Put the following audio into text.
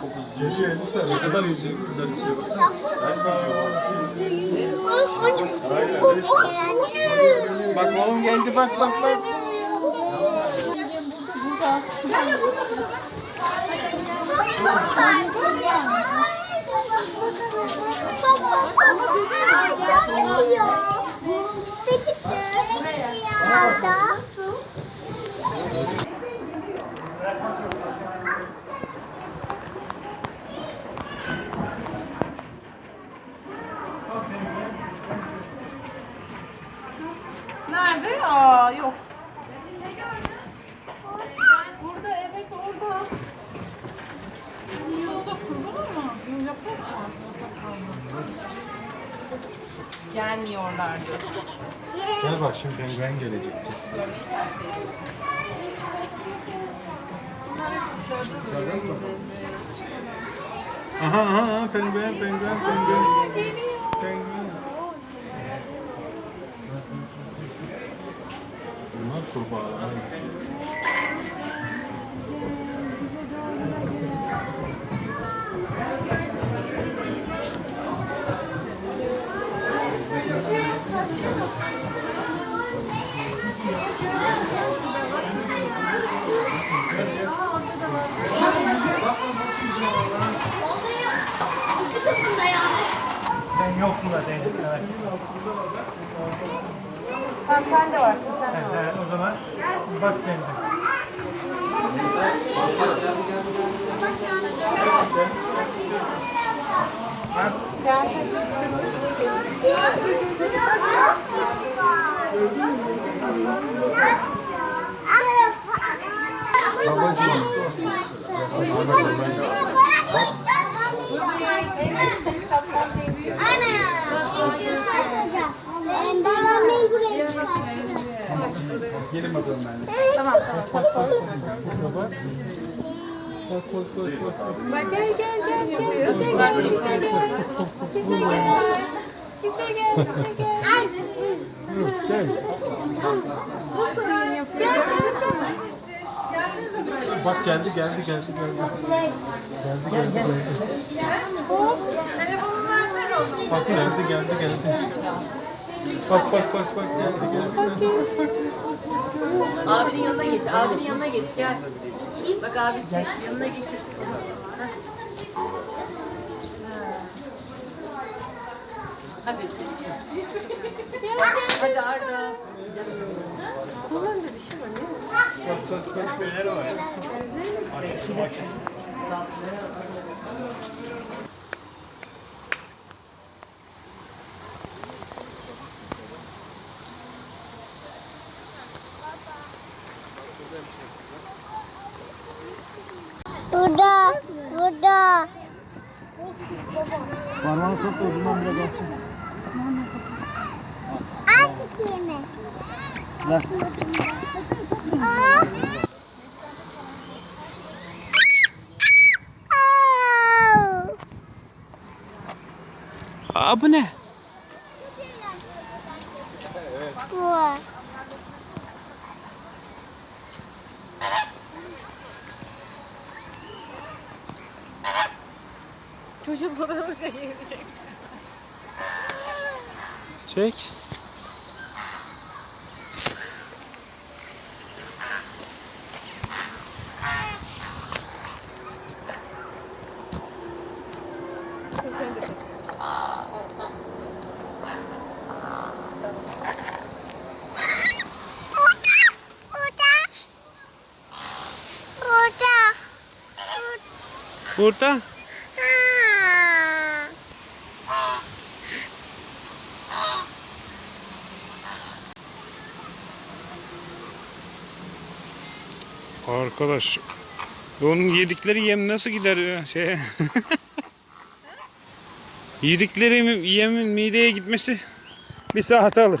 Çok hızlı. Geliyor Elisa. Ne kadar ince, güzel bir şey baksana. Bak oğlum geldi bak bak bak. İşte çıktı. Altta. Nerede? Aa yok. Burada evet orada. Yolda kurban ama yaprak var. Gelmiyorlardı. Gel bak şimdi penguen gelecek. Aha aha aha penguen penguen penguen. Penguen. Bunlar kurbağalar. Sen yoksun da değil. Evet. Tamam sen de varsın sen de varsın. Evet, o zaman bak sen de. Gelin bakalım ben. Tamam tamam. Bak. Bak bak bak bak. Bak gel gel gel gel. Bize gel bize gel. Gel. Gel. Gel. Bak geldi geldi geldi geldi. Geldi geldi geldi. Telefonunu versene o zaman. Bak geldi geldi geldi. Bak bak bak bak geldi geldi. geldi. Abinin yanına geç, abinin yanına geç gel. Bak abi ses yanına geçirsin. Heh. Hadi. Hadi Arda. Bak bak bak neler var. Aşısı başı. Burada, burada. Parmağını sok da ucundan bile gelsin. Al sikeyim mi? Ver. Aa. Au. Aa bu ne? Çocuk fotoğrafı çekecek. Çek. Burada. Arkadaş onun yedikleri yem nasıl gider şey? yedikleri yemin mideye gitmesi bir saat alır.